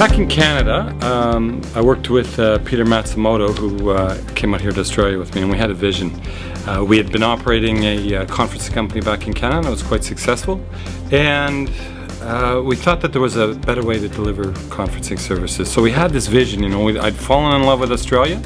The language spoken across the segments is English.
Back in Canada, um, I worked with uh, Peter Matsumoto, who uh, came out here to Australia with me, and we had a vision. Uh, we had been operating a uh, conference company back in Canada, it was quite successful, and uh, we thought that there was a better way to deliver conferencing services. So we had this vision, you know, I'd fallen in love with Australia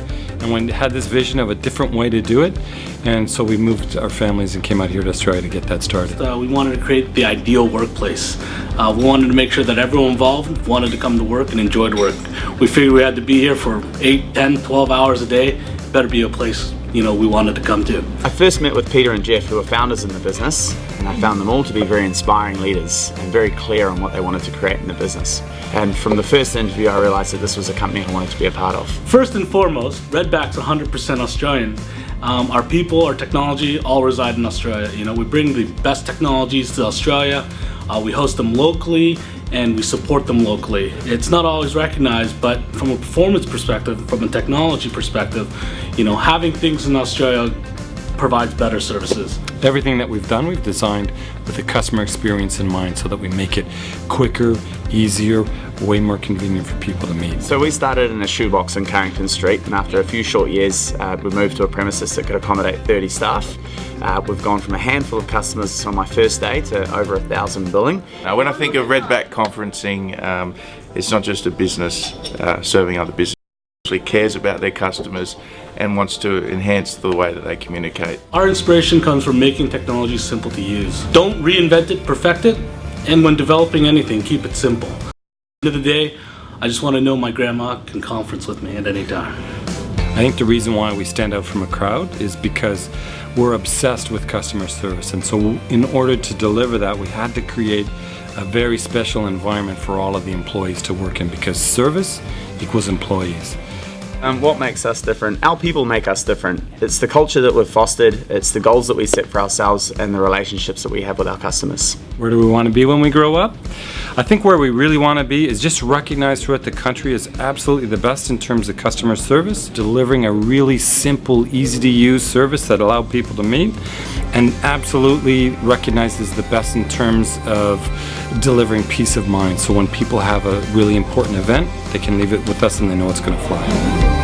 and we had this vision of a different way to do it. And so we moved our families and came out here to Australia to get that started. Uh, we wanted to create the ideal workplace. Uh, we wanted to make sure that everyone involved wanted to come to work and enjoyed work. We figured we had to be here for 8, 10, 12 hours a day. Better be a place you know, we wanted to come to. I first met with Peter and Jeff, who are founders in the business, and I found them all to be very inspiring leaders and very clear on what they wanted to create in the business. And from the first interview, I realized that this was a company I wanted to be a part of. First and foremost, Redback's 100% Australian. Um, our people, our technology, all reside in Australia. You know, we bring the best technologies to Australia. Uh, we host them locally and we support them locally. It's not always recognized, but from a performance perspective, from a technology perspective, you know, having things in Australia provides better services. Everything that we've done, we've designed with the customer experience in mind so that we make it quicker, easier, way more convenient for people to meet. So we started in a shoebox in Carrington Street and after a few short years uh, we moved to a premises that could accommodate 30 staff. Uh, we've gone from a handful of customers on my first day to over a thousand billing. Uh, when I think of Redback conferencing, um, it's not just a business uh, serving other businesses it Actually, cares about their customers and wants to enhance the way that they communicate. Our inspiration comes from making technology simple to use. Don't reinvent it, perfect it, and when developing anything, keep it simple. At the end of the day, I just want to know my grandma can conference with me at any time. I think the reason why we stand out from a crowd is because we're obsessed with customer service and so in order to deliver that we had to create a very special environment for all of the employees to work in because service equals employees. Um, what makes us different? Our people make us different. It's the culture that we've fostered, it's the goals that we set for ourselves and the relationships that we have with our customers. Where do we want to be when we grow up? I think where we really want to be is just recognized throughout the country as absolutely the best in terms of customer service, delivering a really simple, easy to use service that allow people to meet, and absolutely recognizes the best in terms of delivering peace of mind. So when people have a really important event, they can leave it with us and they know it's going to fly.